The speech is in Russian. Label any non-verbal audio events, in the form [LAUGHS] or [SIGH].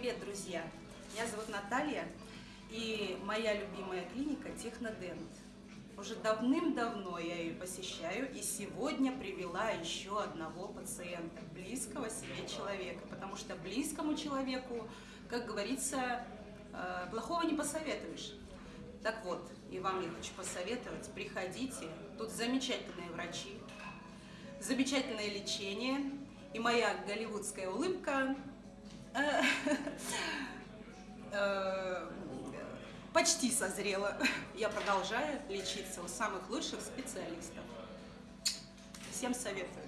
Привет, друзья! Меня зовут Наталья, и моя любимая клиника Технодент. Уже давным-давно я ее посещаю, и сегодня привела еще одного пациента, близкого себе человека, потому что близкому человеку, как говорится, э, плохого не посоветуешь. Так вот, и вам я хочу посоветовать, приходите, тут замечательные врачи, замечательное лечение, и моя голливудская улыбка почти созрела. [LAUGHS] Я продолжаю лечиться у самых лучших специалистов. Всем советую.